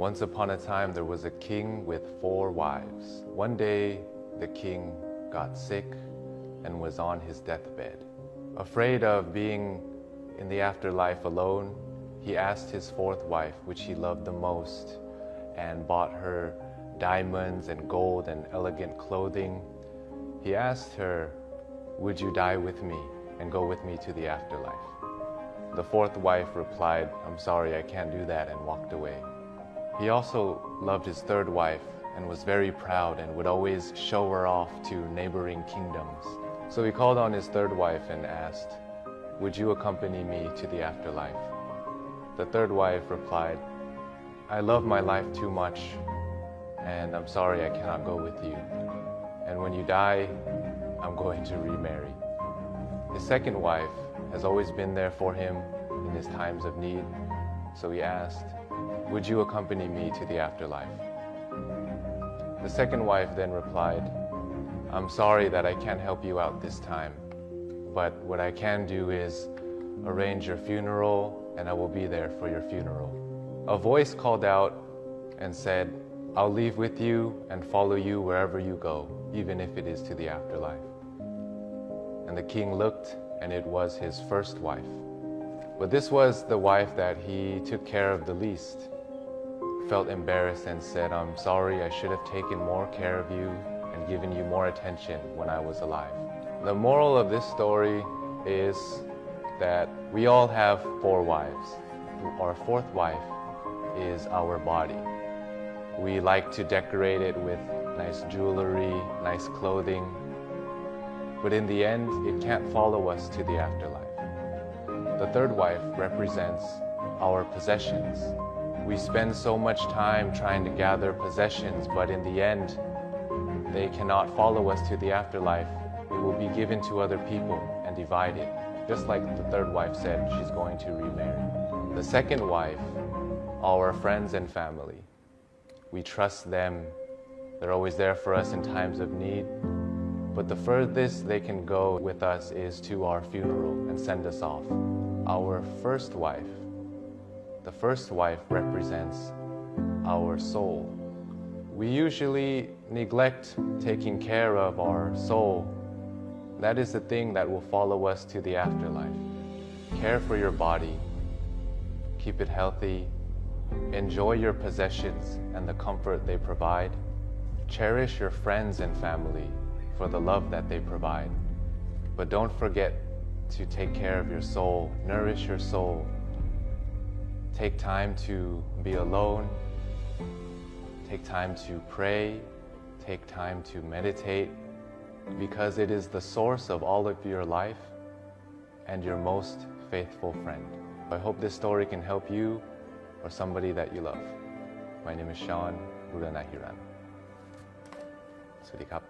Once upon a time, there was a king with four wives. One day, the king got sick and was on his deathbed. Afraid of being in the afterlife alone, he asked his fourth wife, which he loved the most, and bought her diamonds and gold and elegant clothing. He asked her, Would you die with me and go with me to the afterlife? The fourth wife replied, I'm sorry, I can't do that, and walked away. He also loved his third wife and was very proud and would always show her off to neighboring kingdoms. So he called on his third wife and asked, Would you accompany me to the afterlife? The third wife replied, I love my life too much and I'm sorry I cannot go with you. And when you die, I'm going to remarry. His second wife has always been there for him in his times of need, so he asked, Would you accompany me to the afterlife? The second wife then replied, I'm sorry that I can't help you out this time, but what I can do is arrange your funeral and I will be there for your funeral. A voice called out and said, I'll leave with you and follow you wherever you go, even if it is to the afterlife. And the king looked, and it was his first wife. But this was the wife that he took care of the least. Felt embarrassed and said, I'm sorry, I should have taken more care of you and given you more attention when I was alive. The moral of this story is that we all have four wives. Our fourth wife is our body. We like to decorate it with nice jewelry, nice clothing, but in the end, it can't follow us to the afterlife. The third wife represents our possessions. We spend so much time trying to gather possessions, but in the end, they cannot follow us to the afterlife. We will be given to other people and divided. Just like the third wife said, she's going to remarry. The second wife, our friends and family. We trust them. They're always there for us in times of need. But the furthest they can go with us is to our funeral and send us off. Our first wife, the first wife represents our soul. We usually neglect taking care of our soul. That is the thing that will follow us to the afterlife. Care for your body, keep it healthy, enjoy your possessions and the comfort they provide. Cherish your friends and family for the love that they provide. But don't forget to take care of your soul, nourish your soul. Take time to be alone. Take time to pray. Take time to meditate because it is the source of all of your life and your most faithful friend. I hope this story can help you or somebody that you love. My name is Sean Buranahiran. สวัสดีครับ